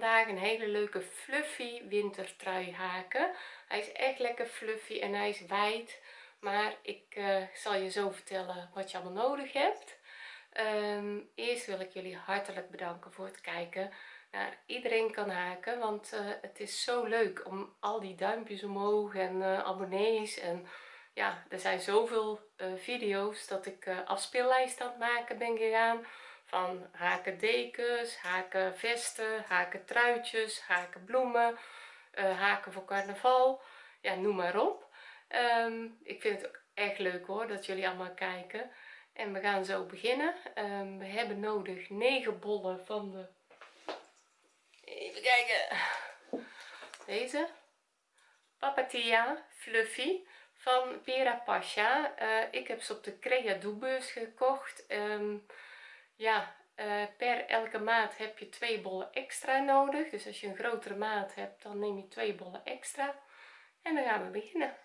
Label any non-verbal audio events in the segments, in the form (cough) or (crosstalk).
vandaag een hele leuke fluffy wintertrui haken. Hij is echt lekker fluffy en hij is wijd maar ik uh, zal je zo vertellen wat je allemaal nodig hebt. Um, eerst wil ik jullie hartelijk bedanken voor het kijken nou, iedereen kan haken want uh, het is zo leuk om al die duimpjes omhoog en uh, abonnees en ja er zijn zoveel video's dat ik afspeellijst aan het maken ben gegaan van haken dekens haken vesten haken truitjes haken bloemen uh, haken voor carnaval. Ja noem maar op. Um, ik vind het ook echt leuk hoor dat jullie allemaal kijken. En we gaan zo beginnen. Um, we hebben nodig 9 bollen van de even kijken. Deze. Papatia fluffy van Pera Pasha. Uh, ik heb ze op de Crea beurs gekocht. Um, ja uh, per elke maat heb je twee bollen extra nodig. Dus als je een grotere maat hebt dan neem je twee bollen extra. En dan gaan we beginnen.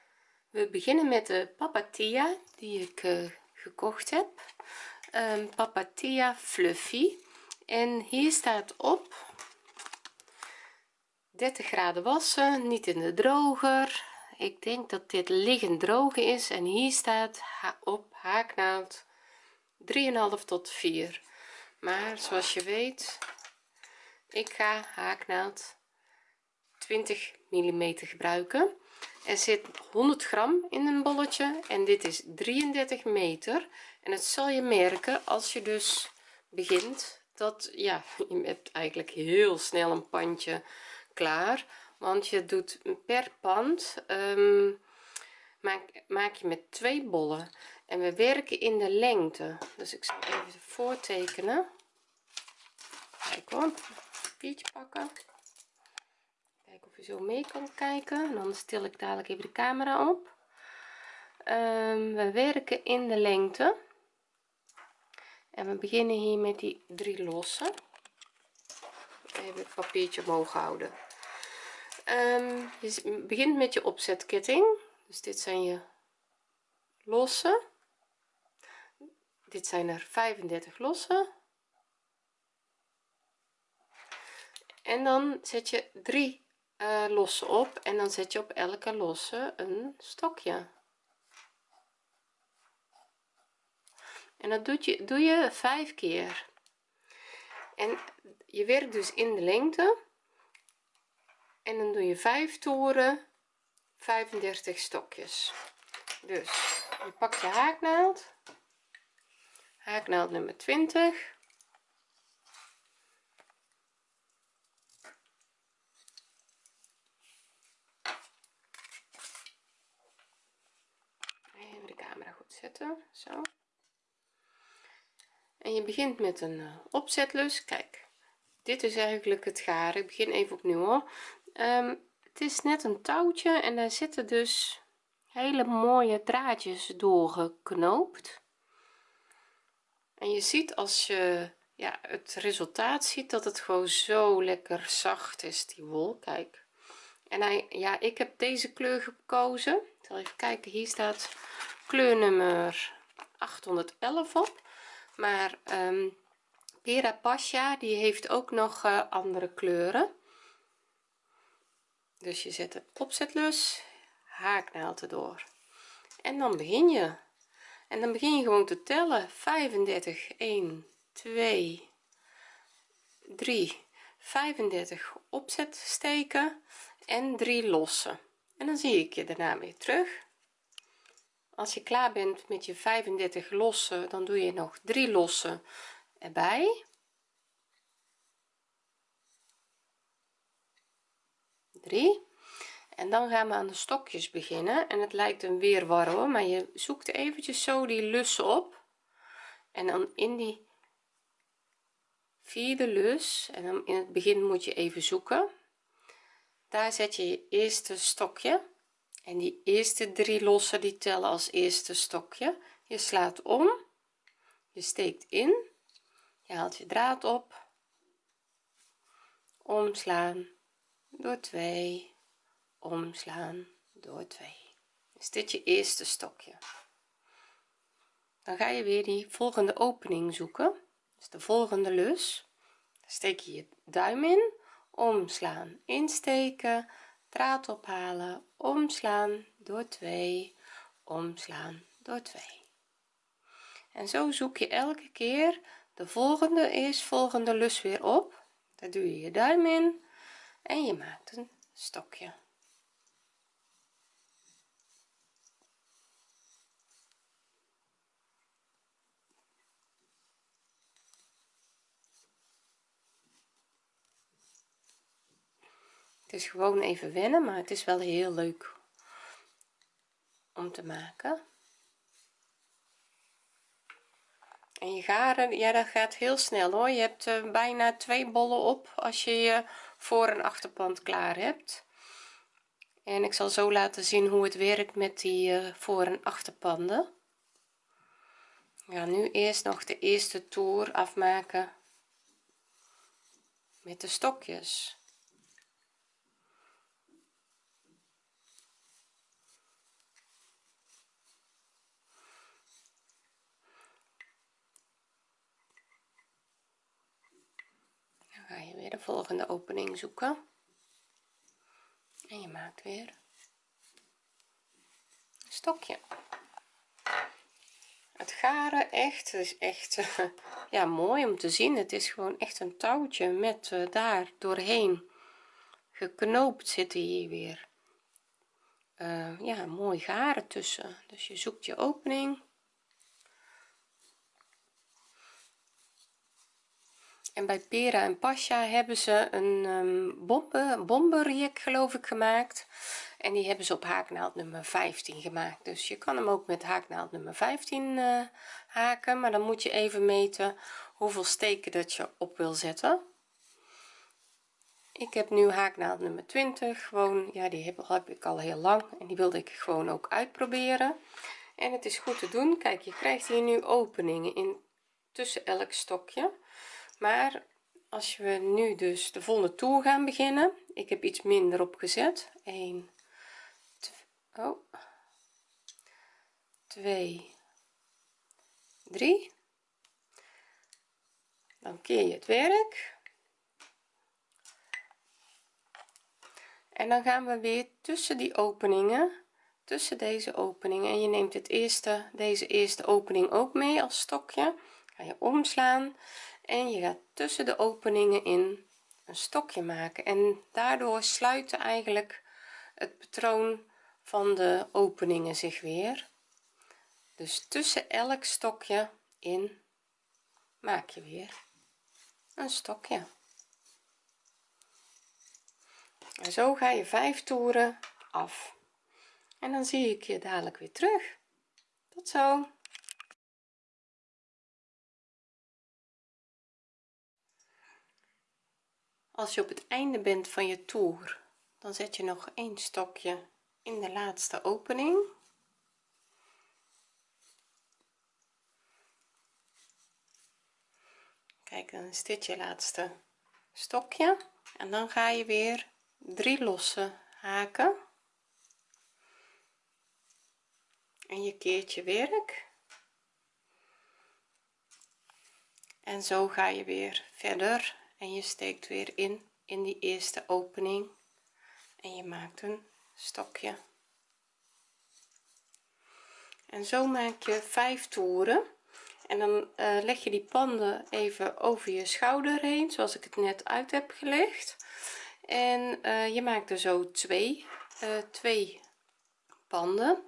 We beginnen met de papatia die ik uh, gekocht heb. Um, papatia fluffy. En hier staat op 30 graden wassen niet in de droger. Ik denk dat dit liggend drogen is. En hier staat op haaknaald 3,5 tot 4 maar zoals je weet ik ga haaknaald 20 mm gebruiken. Er zit 100 gram in een bolletje en dit is 33 meter. En het zal je merken als je dus begint dat ja (laughs) je hebt eigenlijk heel snel een pandje klaar. Want je doet per pand um, maak, maak je met twee bollen en we werken in de lengte. Dus ik zal even voortekenen. Kijk hoor papiertje pakken. Kijken of je zo mee kan kijken. En dan stil ik dadelijk even de camera op. Um, we werken in de lengte. En we beginnen hier met die drie losse. Even het papiertje omhoog houden. Um, je begint met je opzetketting dus dit zijn je losse dit zijn er 35 losse en dan zet je drie uh, losse op en dan zet je op elke losse een stokje. En dat doe je doe je vijf keer. En je werkt dus in de lengte. En dan doe je 5 toeren 35 stokjes. Dus je pakt je haaknaald. Haaknaald nummer 20 even de camera goed zetten zo. En je begint met een uh, opzetlus. Kijk dit is eigenlijk het garen ik begin even opnieuw hoor. Um, het is net een touwtje en daar zitten dus hele mooie draadjes doorgeknoopt. En je ziet als je ja het resultaat ziet dat het gewoon zo lekker zacht is die wol. Kijk. En hij ja ik heb deze kleur gekozen. Zal even kijken hier staat kleur nummer 811 op. Maar um, Pera Pasha die heeft ook nog uh, andere kleuren dus je zet de opzetlus haaknaald erdoor en dan begin je. En dan begin je gewoon te tellen. 35 1 2 3 35 opzet steken en 3 lossen. En dan zie ik je daarna weer terug. Als je klaar bent met je 35 lossen dan doe je nog 3 lossen erbij 3 en dan gaan we aan de stokjes beginnen. En het lijkt een weerwar maar je zoekt eventjes zo die lussen op. En dan in die vierde lus en dan in het begin moet je even zoeken. Daar zet je je eerste stokje. En die eerste drie lossen die tellen als eerste stokje. Je slaat om. Je steekt in. Je haalt je draad op. Omslaan door 2 omslaan. Door 2 is dit je eerste stokje dan ga je weer die volgende opening zoeken. Dus de volgende lus. Steek je je duim in. Omslaan. Insteken. Draad ophalen. Omslaan. Door 2 omslaan. Door 2 en zo zoek je elke keer de volgende is volgende lus weer op. Daar doe je je duim in en je maakt een stokje. Het is gewoon even wennen maar het is wel heel leuk om te maken. En je garen ja dat gaat heel snel hoor. Je hebt uh, bijna twee bollen op als je je voor- en achterpand klaar hebt. En ik zal zo laten zien hoe het werkt met die uh, voor- en achterpanden. Ja nu eerst nog de eerste toer afmaken met de stokjes ga je de volgende opening zoeken. En je maakt weer een stokje. Het garen echt is echt (laughs) ja mooi om te zien. Het is gewoon echt een touwtje met uh, daar doorheen geknoopt zitten hier weer. Uh, ja mooi garen tussen. Dus je zoekt je opening en bij Pera en Pasha hebben ze een um, bombe, bomberjek geloof ik gemaakt. En die hebben ze op haaknaald nummer 15 gemaakt. Dus je kan hem ook met haaknaald nummer 15 uh, haken. Maar dan moet je even meten hoeveel steken dat je op wil zetten. Ik heb nu haaknaald nummer 20 gewoon ja die heb, heb ik al heel lang en die wilde ik gewoon ook uitproberen. En het is goed te doen. Kijk je krijgt hier nu openingen in tussen elk stokje maar als we nu dus de volgende toer gaan beginnen. Ik heb iets minder opgezet. 1 2, oh. 2 3 dan keer je het werk. En dan gaan we weer tussen die openingen tussen deze openingen. En je neemt het eerste deze eerste opening ook mee als stokje. Ga je omslaan en je gaat tussen de openingen in een stokje maken. En daardoor sluiten eigenlijk het patroon van de openingen zich weer. Dus tussen elk stokje in maak je weer een stokje. En zo ga je vijf toeren af. En dan zie ik je dadelijk weer terug. Tot zo als je op het einde bent van je toer dan zet je nog een stokje in de laatste opening. Kijk dan is dit je laatste stokje. En dan ga je weer drie losse haken. En je keert je werk. En zo ga je weer verder en je steekt weer in in die eerste opening. En je maakt een stokje. En zo maak je vijf toeren. En dan uh, leg je die panden even over je schouder heen zoals ik het net uit heb gelegd. En uh, je maakt er zo twee uh, twee panden.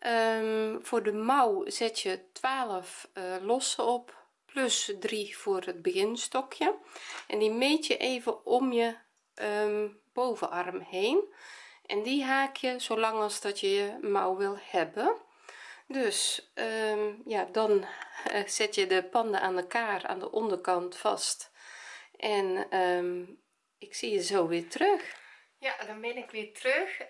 Um, voor de mouw zet je 12 losse op plus 3 voor het beginstokje. En die meet je even om je um, bovenarm heen. En die haak je zolang als dat je je mouw wil hebben. Dus um, ja dan uh, zet je de panden aan elkaar aan de onderkant vast. En um, ik zie je zo weer terug. Ja dan ben ik weer terug.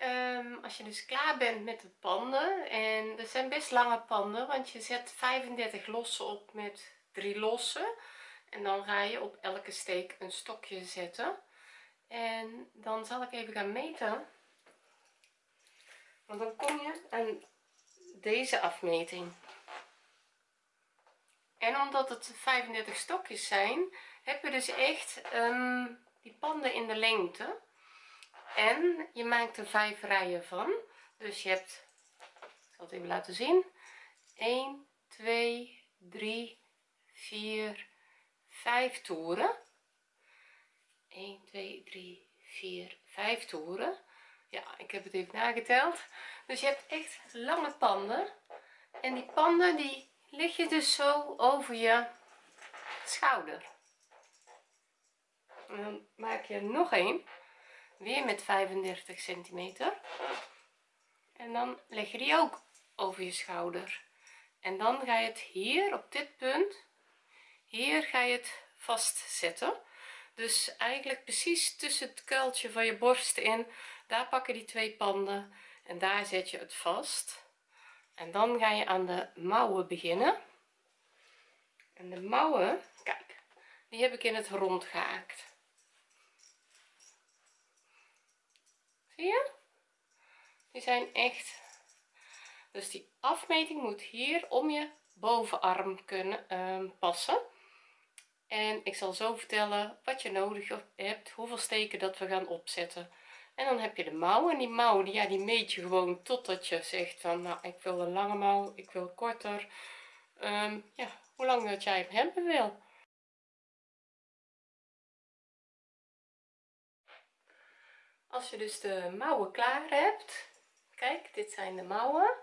Als je dus klaar bent met de panden en er zijn best lange panden want je zet 35 losse op met drie en dan ga je op elke steek een stokje zetten. En dan zal ik even gaan meten. Want dan kom je aan deze afmeting. En omdat het 35 stokjes zijn heb je dus echt ehm, die panden in de lengte. En je maakt er vijf rijen van. Dus je hebt ik zal het even laten zien. 1 2 3 4 5 toeren. 1 2 3 4 5 toeren. Ja ik heb het even nageteld. Dus je hebt echt lange panden. En die panden die leg je dus zo over je schouder. En dan maak je nog een weer met 35 centimeter. En dan leg je die ook over je schouder. En dan ga je het hier op dit punt hier ga je het vastzetten. Dus eigenlijk precies tussen het kuiltje van je borst in daar pakken die twee panden en daar zet je het vast. En dan ga je aan de mouwen beginnen. En de mouwen kijk die heb ik in het rond gehaakt. Zie je? Die zijn echt dus die afmeting moet hier om je bovenarm kunnen um, passen en ik zal zo vertellen wat je nodig hebt hoeveel steken dat we gaan opzetten. En dan heb je de mouw en die mouw die, ja, die meet je gewoon totdat je zegt van nou ik wil een lange mouw ik wil korter. Um, ja hoe lang dat jij hem hebben wil. Als je dus de mouwen klaar hebt kijk dit zijn de mouwen.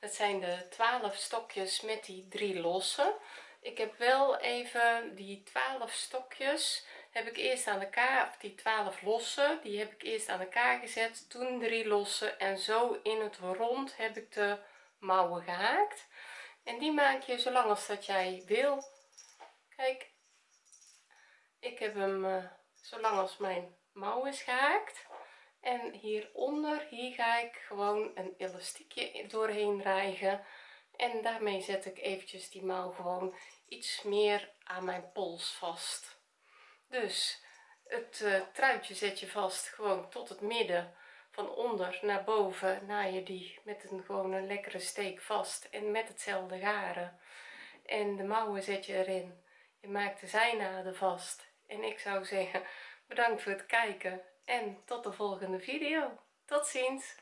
Dat zijn de 12 stokjes met die drie losse ik heb wel even die 12 stokjes heb ik eerst aan elkaar of die 12 losse die heb ik eerst aan elkaar gezet toen drie losse en zo in het rond heb ik de mouwen gehaakt. En die maak je zolang als dat jij wil. Kijk ik heb hem uh, zolang als mijn mouw is gehaakt. En hieronder hier ga ik gewoon een elastiekje doorheen rijgen. En daarmee zet ik eventjes die mouw gewoon iets meer aan mijn pols vast. Dus het uh, truitje zet je vast gewoon tot het midden van onder naar boven na je die met een gewoon een lekkere steek vast en met hetzelfde garen. En de mouwen zet je erin. Je maakt de zijnaden vast. En ik zou zeggen bedankt voor het kijken en tot de volgende video. Tot ziens